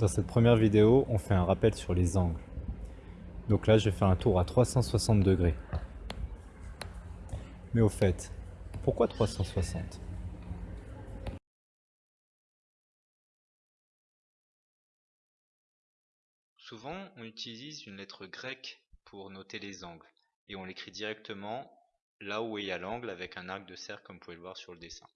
Dans cette première vidéo, on fait un rappel sur les angles. Donc là, je vais faire un tour à 360 degrés. Mais au fait, pourquoi 360 Souvent, on utilise une lettre grecque pour noter les angles, et on l'écrit directement là où il y a l'angle avec un arc de cercle comme vous pouvez le voir sur le dessin.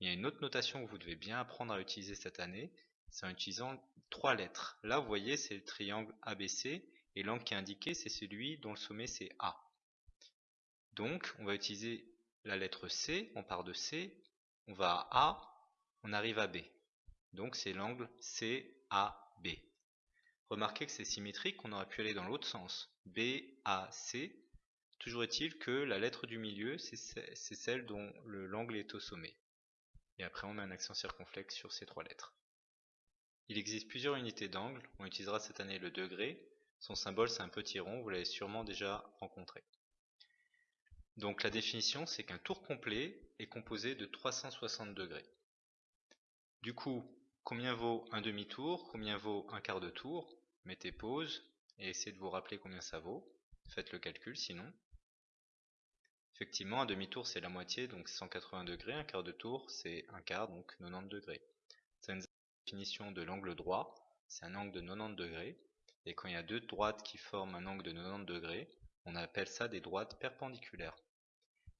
Il y a une autre notation que vous devez bien apprendre à utiliser cette année, c'est en utilisant trois lettres. Là, vous voyez, c'est le triangle ABC, et l'angle qui est indiqué, c'est celui dont le sommet c'est A. Donc, on va utiliser la lettre C, on part de C, on va à A, on arrive à B. Donc, c'est l'angle CAB. Remarquez que c'est symétrique, on aurait pu aller dans l'autre sens. BAC. Toujours est-il que la lettre du milieu, c'est celle dont l'angle est au sommet. Et après, on met un accent circonflexe sur ces trois lettres. Il existe plusieurs unités d'angle, on utilisera cette année le degré, son symbole c'est un petit rond, vous l'avez sûrement déjà rencontré. Donc la définition c'est qu'un tour complet est composé de 360 degrés. Du coup, combien vaut un demi-tour, combien vaut un quart de tour? Mettez pause et essayez de vous rappeler combien ça vaut. Faites le calcul sinon. Effectivement, un demi-tour c'est la moitié, donc 180 degrés, un quart de tour c'est un quart, donc 90 degrés de l'angle droit, c'est un angle de 90 degrés. Et quand il y a deux droites qui forment un angle de 90 degrés, on appelle ça des droites perpendiculaires.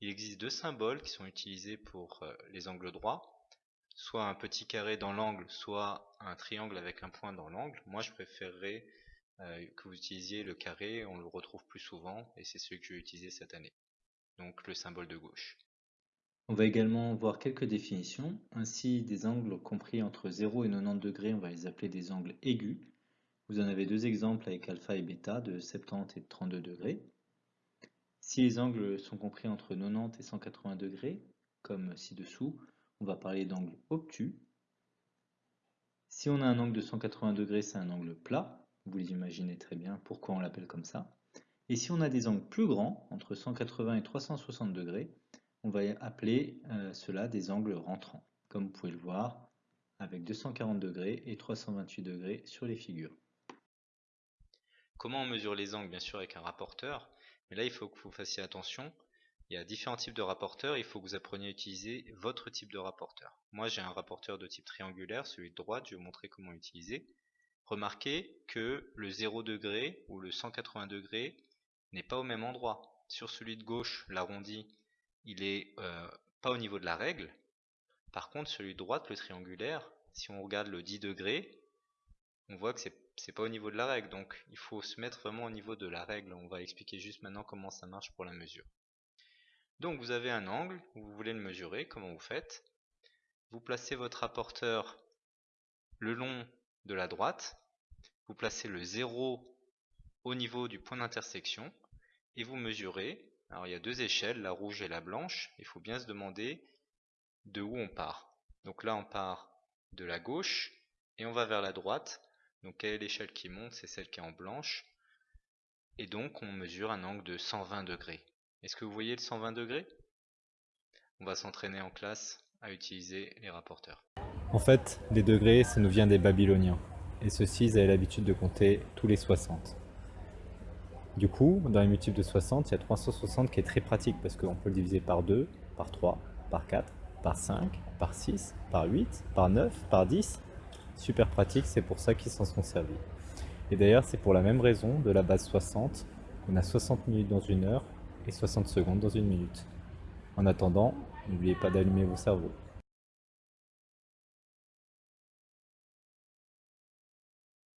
Il existe deux symboles qui sont utilisés pour euh, les angles droits, soit un petit carré dans l'angle, soit un triangle avec un point dans l'angle. Moi je préférerais euh, que vous utilisiez le carré, on le retrouve plus souvent, et c'est celui que je vais utiliser cette année. Donc le symbole de gauche. On va également voir quelques définitions. Ainsi, des angles compris entre 0 et 90 degrés, on va les appeler des angles aigus. Vous en avez deux exemples avec alpha et bêta de 70 et 32 degrés. Si les angles sont compris entre 90 et 180 degrés, comme ci-dessous, on va parler d'angle obtus. Si on a un angle de 180 degrés, c'est un angle plat. Vous les imaginez très bien pourquoi on l'appelle comme ça. Et si on a des angles plus grands, entre 180 et 360 degrés, on va appeler euh, cela des angles rentrants, comme vous pouvez le voir avec 240 degrés et 328 degrés sur les figures. Comment on mesure les angles Bien sûr avec un rapporteur, mais là il faut que vous fassiez attention. Il y a différents types de rapporteurs, il faut que vous appreniez à utiliser votre type de rapporteur. Moi j'ai un rapporteur de type triangulaire, celui de droite, je vais vous montrer comment l'utiliser. Remarquez que le 0 degré ou le 180 degrés n'est pas au même endroit. Sur celui de gauche, l'arrondi, il est euh, pas au niveau de la règle. Par contre, celui de droite, le triangulaire, si on regarde le 10 degrés, on voit que c'est pas au niveau de la règle. Donc, il faut se mettre vraiment au niveau de la règle. On va expliquer juste maintenant comment ça marche pour la mesure. Donc, vous avez un angle, vous voulez le mesurer, comment vous faites? Vous placez votre rapporteur le long de la droite, vous placez le 0 au niveau du point d'intersection, et vous mesurez alors il y a deux échelles, la rouge et la blanche. Il faut bien se demander de où on part. Donc là on part de la gauche et on va vers la droite. Donc quelle est l'échelle qui monte? C'est celle qui est en blanche. Et donc on mesure un angle de 120 degrés. Est-ce que vous voyez le 120 degrés? On va s'entraîner en classe à utiliser les rapporteurs. En fait, les degrés, ça nous vient des Babyloniens. Et ceux-ci, ils avaient l'habitude de compter tous les 60. Du coup, dans les multiples de 60, il y a 360 qui est très pratique parce qu'on peut le diviser par 2, par 3, par 4, par 5, par 6, par 8, par 9, par 10. Super pratique, c'est pour ça qu'ils s'en sont servis. Et d'ailleurs, c'est pour la même raison de la base 60, on a 60 minutes dans une heure et 60 secondes dans une minute. En attendant, n'oubliez pas d'allumer vos cerveaux.